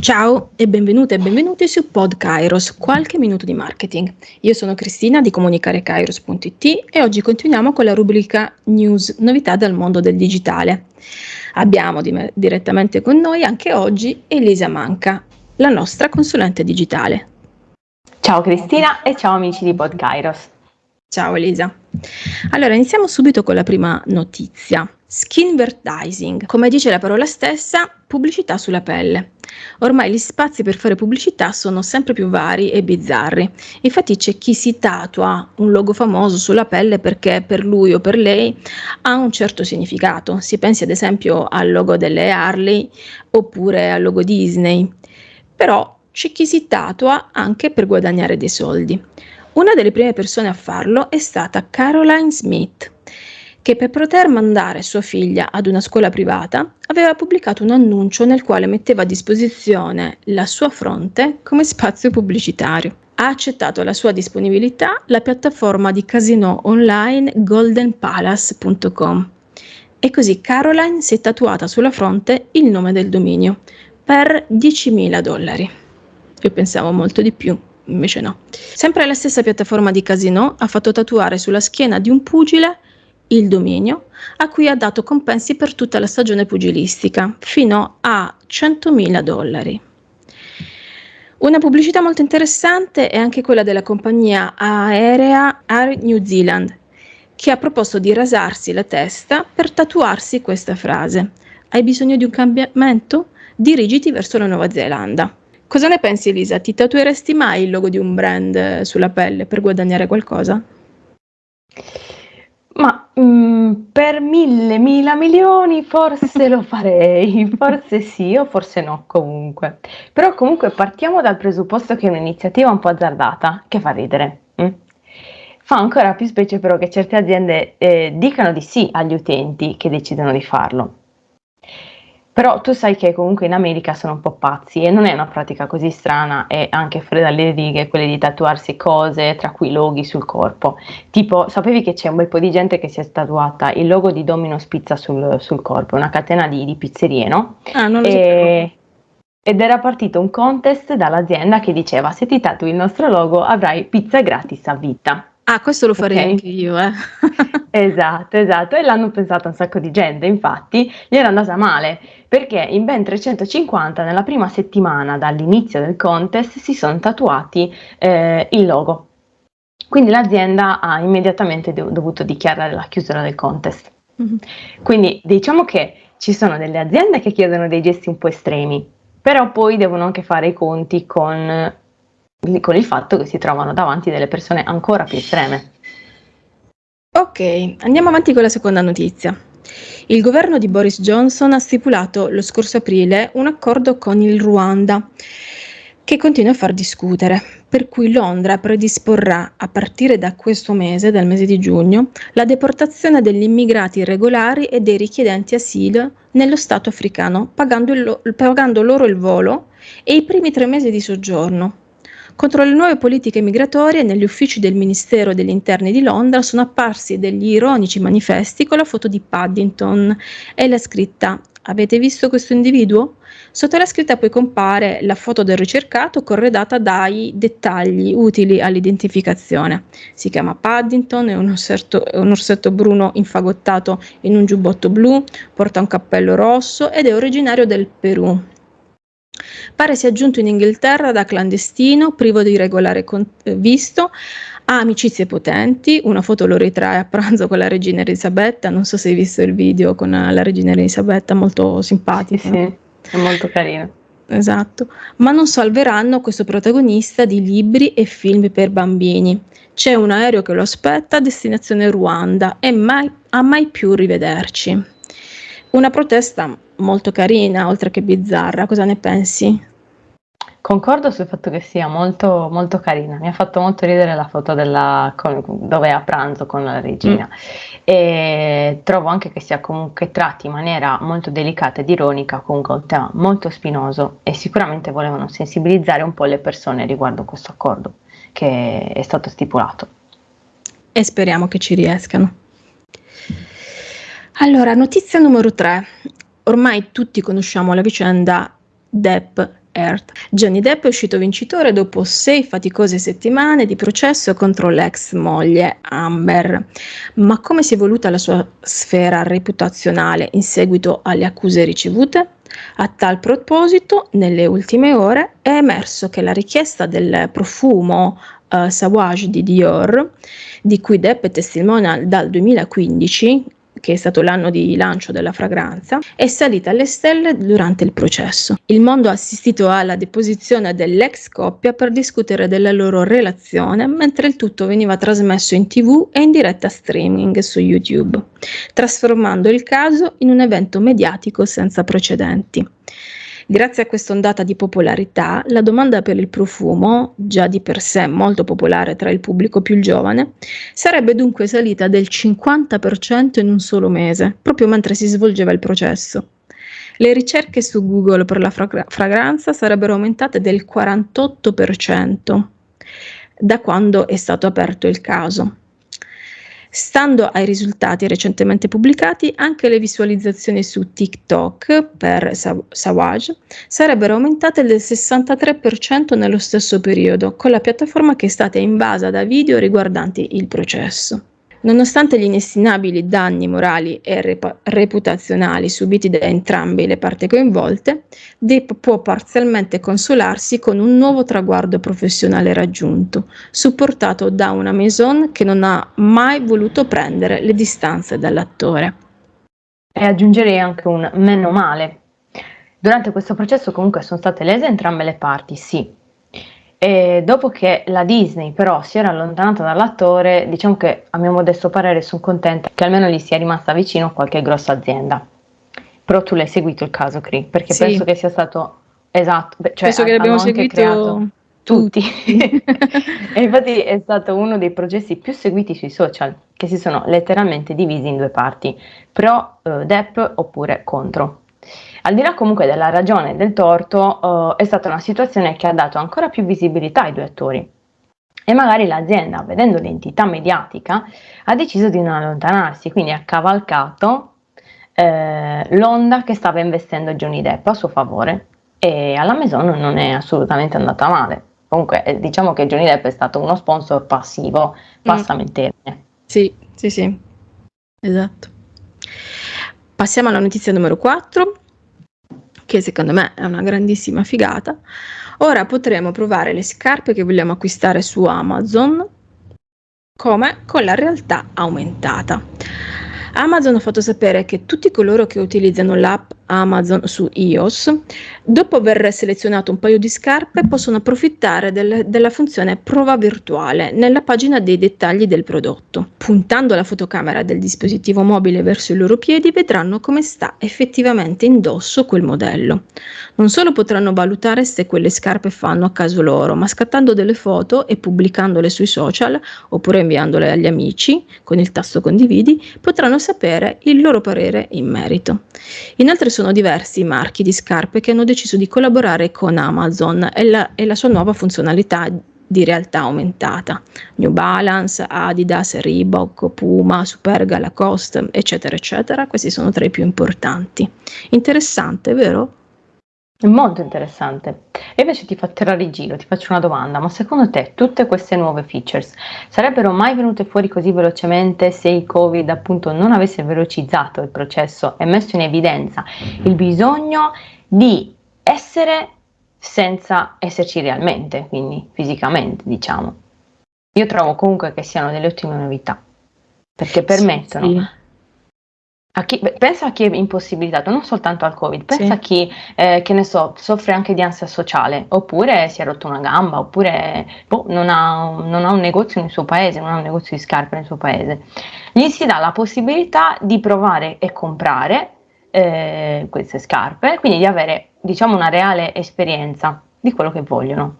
Ciao e benvenute e benvenuti su Pod Kairos, qualche minuto di marketing. Io sono Cristina di comunicarekairos.it e oggi continuiamo con la rubrica News, novità dal mondo del digitale. Abbiamo di- direttamente con noi anche oggi Elisa Manca, la nostra consulente digitale. Ciao Cristina e ciao amici di Pod Kairos. Ciao Elisa. Allora iniziamo subito con la prima notizia. Skinvertising, come dice la parola stessa, pubblicità sulla pelle. Ormai gli spazi per fare pubblicità sono sempre più vari e bizzarri. Infatti c'è chi si tatua un logo famoso sulla pelle perché per lui o per lei ha un certo significato. Si pensi ad esempio al logo delle Harley oppure al logo Disney. Però c'è chi si tatua anche per guadagnare dei soldi. Una delle prime persone a farlo è stata Caroline Smith, che per poter mandare sua figlia ad una scuola privata aveva pubblicato un annuncio nel quale metteva a disposizione la sua fronte come spazio pubblicitario. Ha accettato la sua disponibilità la piattaforma di casino online goldenpalace.com e così Caroline si è tatuata sulla fronte il nome del dominio per 10.000 dollari. Io pensavo molto di più invece no. Sempre la stessa piattaforma di Casino ha fatto tatuare sulla schiena di un pugile il dominio, a cui ha dato compensi per tutta la stagione pugilistica, fino a 100.000 dollari. Una pubblicità molto interessante è anche quella della compagnia aerea Air New Zealand, che ha proposto di rasarsi la testa per tatuarsi questa frase. Hai bisogno di un cambiamento? Dirigiti verso la Nuova Zelanda. Cosa ne pensi Elisa? Ti tatueresti mai il logo di un brand sulla pelle per guadagnare qualcosa? Ma mm, per mille, mila milioni forse lo farei, forse sì o forse no comunque. Però comunque partiamo dal presupposto che è un'iniziativa un po' azzardata, che fa ridere. mm? Fa ancora più specie però che certe aziende eh, dicano di sì agli utenti che decidono di farlo. Però tu sai che comunque in America sono un po' pazzi e non è una pratica così strana e anche fuori dalle righe quelle di tatuarsi cose, tra cui loghi sul corpo. Tipo, sapevi che c'è un bel po' di gente che si è tatuata il logo di Domino's Pizza sul, sul corpo, una catena di, di pizzerie, no? Ah, non lo e, ed era partito un contest dall'azienda che diceva se ti tatui il nostro logo avrai pizza gratis a vita. Ah, questo lo farei Ok. anche io, eh. Esatto, esatto, e l'hanno pensato un sacco di gente, infatti gli era andata male, perché in ben 350 nella prima settimana dall'inizio del contest si sono tatuati eh, il logo. Quindi l'azienda ha immediatamente do- dovuto dichiarare la chiusura del contest. Mhm. Quindi diciamo che ci sono delle aziende che chiedono dei gesti un po' estremi, però poi devono anche fare i conti con, con il fatto che si trovano davanti delle persone ancora più estreme. Ok, andiamo avanti con la seconda notizia. Il governo di Boris Johnson ha stipulato lo scorso aprile un accordo con il Ruanda che continua a far discutere, per cui Londra predisporrà a partire da questo mese, dal mese di giugno, la deportazione degli immigrati irregolari e dei richiedenti asilo nello Stato africano, pagando, il pagando loro il volo e i primi tre mesi di soggiorno. Contro le nuove politiche migratorie, negli uffici del Ministero degli Interni di Londra sono apparsi degli ironici manifesti con la foto di Paddington e la scritta Avete visto questo individuo? Sotto la scritta poi compare la foto del ricercato corredata dai dettagli utili all'identificazione. Si chiama Paddington, è un orsetto, è un orsetto bruno infagottato in un giubbotto blu, porta un cappello rosso ed è originario del Perù. Pare sia giunto in Inghilterra da clandestino, privo di regolare con- eh, visto, ha amicizie potenti, una foto lo ritrae a pranzo con la regina Elisabetta, non so se hai visto il video con eh, la regina Elisabetta, molto Sì, simpatica. sì, è molto carino. Esatto, ma non salveranno questo protagonista di libri e film per bambini. C'è un aereo che lo aspetta a destinazione Ruanda e mai, a mai più rivederci. Una protesta molto carina, oltre che bizzarra, cosa ne pensi? Concordo sul fatto che sia molto, molto carina. Mi ha fatto molto ridere la foto della, con- dove è a pranzo con la regina. E trovo anche che sia comunque tratti in maniera molto delicata ed ironica, comunque un tema molto spinoso e sicuramente volevano sensibilizzare un po' le persone riguardo questo accordo che è stato stipulato. E speriamo che ci riescano. Allora, notizia numero 3. Ormai tutti conosciamo la vicenda Depp Earth. Johnny Depp è uscito vincitore dopo sei faticose settimane di processo contro l'ex moglie Amber. Ma come si è evoluta la sua sfera reputazionale in seguito alle accuse ricevute? A tal proposito, nelle ultime ore è emerso che la richiesta del profumo uh, Savage di Dior, di cui Depp è testimonial dal 2015, che è stato l'anno di lancio della fragranza, è salita alle stelle durante il processo. Il mondo ha assistito alla deposizione dell'ex coppia per discutere della loro relazione, mentre il tutto veniva trasmesso in tv e in diretta streaming su YouTube, trasformando il caso in un evento mediatico senza precedenti. Grazie a questa ondata di popolarità, la domanda per il profumo, già di per sé molto popolare tra il pubblico più giovane, sarebbe dunque salita del 50% in un solo mese, proprio mentre si svolgeva il processo. Le ricerche su Google per la fra- fragranza sarebbero aumentate del 48% da quando è stato aperto il caso. Stando ai risultati recentemente pubblicati, anche le visualizzazioni su TikTok per Savage sarebbero aumentate del 63% nello stesso periodo, con la piattaforma che è stata invasa da video riguardanti il processo. Nonostante gli inestimabili danni morali e rep- reputazionali subiti da entrambe le parti coinvolte, Depp può parzialmente consolarsi con un nuovo traguardo professionale raggiunto, supportato da una maison che non ha mai voluto prendere le distanze dall'attore. E aggiungerei anche un meno male. Durante questo processo comunque sono state lese entrambe le parti, sì, e dopo che la Disney però si era allontanata dall'attore, diciamo che a mio modesto parere sono contenta che almeno gli sia rimasta vicino qualche grossa azienda. Però tu l'hai seguito il caso Cree, perché sì. penso che sia stato esatto, cioè penso che l'abbiamo seguito tutti. e infatti è stato uno dei processi più seguiti sui social, che si sono letteralmente divisi in due parti, pro eh, Depp oppure contro. Al di là comunque della ragione e del torto, eh, è stata una situazione che ha dato ancora più visibilità ai due attori. E magari l'azienda, vedendo l'entità mediatica, ha deciso di non allontanarsi, quindi ha cavalcato eh, l'onda che stava investendo Johnny Depp a suo favore e alla Maison non è assolutamente andata male. Comunque eh, diciamo che Johnny Depp è stato uno sponsor passivo, passami il termine. Sì, sì, sì, esatto. Passiamo alla notizia numero 4 che secondo me è una grandissima figata. Ora potremo provare le scarpe che vogliamo acquistare su Amazon come con la realtà aumentata. Amazon ha fatto sapere che tutti coloro che utilizzano l'app Amazon su iOS, dopo aver selezionato un paio di scarpe, possono approfittare del, della funzione prova virtuale nella pagina dei dettagli del prodotto. Puntando la fotocamera del dispositivo mobile verso i loro piedi, vedranno come sta effettivamente indosso quel modello. Non solo potranno valutare se quelle scarpe fanno a caso loro, ma scattando delle foto e pubblicandole sui social oppure inviandole agli amici con il tasto condividi, potranno sapere il loro parere in merito. Inoltre sono diversi marchi di scarpe che hanno deciso di collaborare con Amazon e la, e la sua nuova funzionalità di realtà aumentata. New Balance, Adidas, Reebok, Puma, Superga, Lacoste, eccetera, eccetera. Questi sono tra i più importanti. Interessante, vero? Molto interessante. E invece ti faccio tirare giro, ti faccio una domanda, ma secondo te tutte queste nuove features sarebbero mai venute fuori così velocemente se il Covid appunto non avesse velocizzato il processo e messo in evidenza il bisogno di essere senza esserci realmente, quindi fisicamente diciamo. Io trovo comunque che siano delle ottime novità, perché permettono sì, sì a chi, pensa a chi è impossibilitato, non soltanto al Covid, pensa sì. a chi, eh, che ne so, soffre anche di ansia sociale, oppure si è rotto una gamba, oppure boh, non, ha, non, ha, un negozio nel suo paese, non ha un negozio di scarpe nel suo paese. Gli si dà la possibilità di provare e comprare eh, queste scarpe, quindi di avere, diciamo, una reale esperienza di quello che vogliono.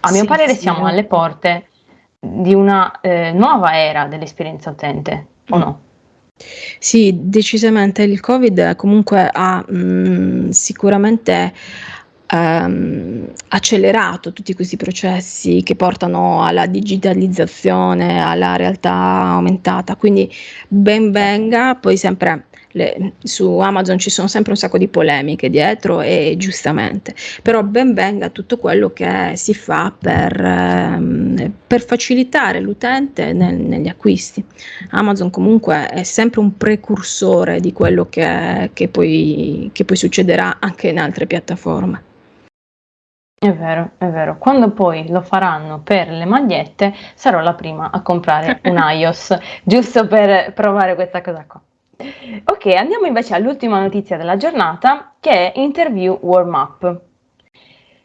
A mio sì, parere sì. siamo alle porte di una eh, nuova era dell'esperienza utente, o no? Sì, decisamente il Covid comunque ha mh, mm, sicuramente ehm, accelerato tutti questi processi che portano alla digitalizzazione, alla realtà aumentata, quindi ben venga, poi sempre le, su Amazon ci sono sempre un sacco di polemiche dietro e giustamente, però ben venga tutto quello che si fa per, ehm, per facilitare l'utente nel, negli acquisti. Amazon comunque è sempre un precursore di quello che, che, poi, che poi succederà anche in altre piattaforme. È vero, è vero. Quando poi lo faranno per le magliette, sarò la prima a comprare un iOS, giusto per provare questa cosa qua. Ok, andiamo invece all'ultima notizia della giornata, che è Interview Warm Up.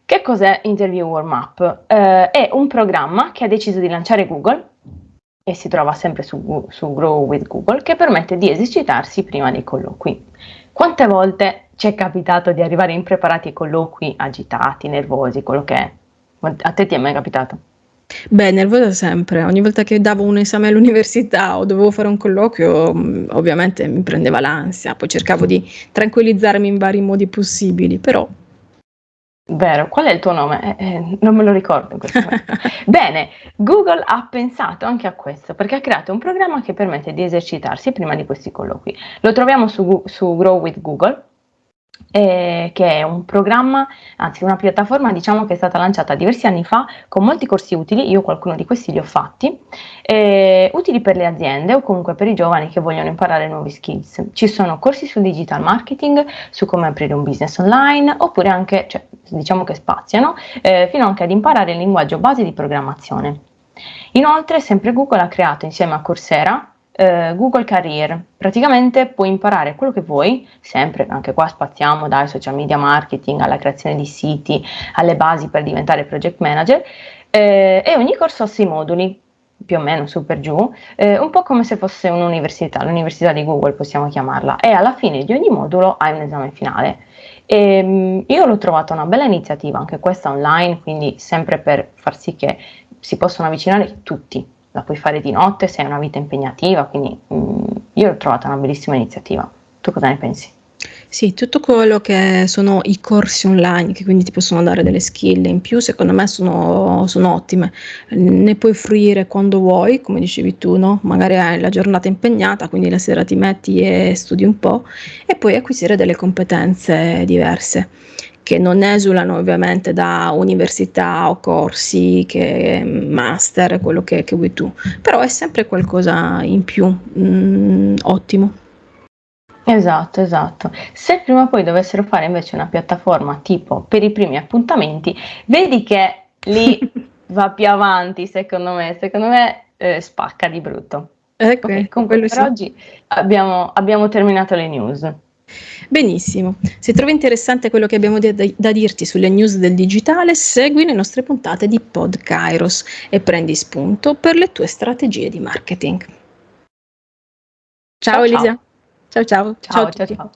Che cos'è Interview Warm Up? Eh, è un programma che ha deciso di lanciare Google e si trova sempre su, su Grow with Google, che permette di esercitarsi prima dei colloqui. Quante volte ci è capitato di arrivare impreparati ai colloqui, agitati, nervosi, quello che è? A te ti è mai capitato? Beh, nervosa sempre. Ogni volta che davo un esame all'università o dovevo fare un colloquio, mm, ovviamente mi prendeva l'ansia, poi cercavo di tranquillizzarmi in vari modi possibili, però Vero, qual è il tuo nome? Eh, eh, non me lo ricordo in questo momento. Bene, Google ha pensato anche a questo perché ha creato un programma che permette di esercitarsi prima di questi colloqui. Lo troviamo su, su Grow with Google eh, che è un programma, anzi una piattaforma diciamo che è stata lanciata diversi anni fa con molti corsi utili, io qualcuno di questi li ho fatti, eh, utili per le aziende o comunque per i giovani che vogliono imparare nuovi skills. Ci sono corsi sul digital marketing, su come aprire un business online, oppure anche, cioè, diciamo che spaziano, eh, fino anche ad imparare il linguaggio base di programmazione. Inoltre, sempre Google ha creato insieme a Coursera eh, Google Career. Praticamente puoi imparare quello che vuoi, sempre, anche qua spaziamo dai social media marketing alla creazione di siti, alle basi per diventare project manager eh, e ogni corso ha sei moduli, più o meno su per giù, eh, un po' come se fosse un'università, l'università di Google possiamo chiamarla, e alla fine di ogni modulo hai un esame finale. E, ehm, io l'ho trovata una bella iniziativa, anche questa online, quindi sempre per far sì che si possano avvicinare tutti, la puoi fare di notte se hai una vita impegnativa, quindi mh, mm, io l'ho trovata una bellissima iniziativa. Tu cosa ne pensi? Sì, tutto quello che sono i corsi online che quindi ti possono dare delle skill in più, secondo me sono, sono ottime. Ne puoi fruire quando vuoi, come dicevi tu, no? Magari hai la giornata impegnata, quindi la sera ti metti e studi un po' e puoi acquisire delle competenze diverse che non esulano ovviamente da università o corsi, che master, quello che, che vuoi tu, però è sempre qualcosa in più, mm, ottimo. Esatto, esatto. Se prima o poi dovessero fare invece una piattaforma tipo per i primi appuntamenti, vedi che lì va più avanti, secondo me, secondo me eh, spacca di brutto. Ecco, okay, comunque per sì. oggi abbiamo, abbiamo terminato le news. Benissimo, se trovi interessante quello che abbiamo da, da, dirti sulle news del digitale, segui le nostre puntate di Pod Kairos e prendi spunto per le tue strategie di marketing. Ciao, ciao Elisa. Ciao ciao. Ciao ciao. ciao, ciao.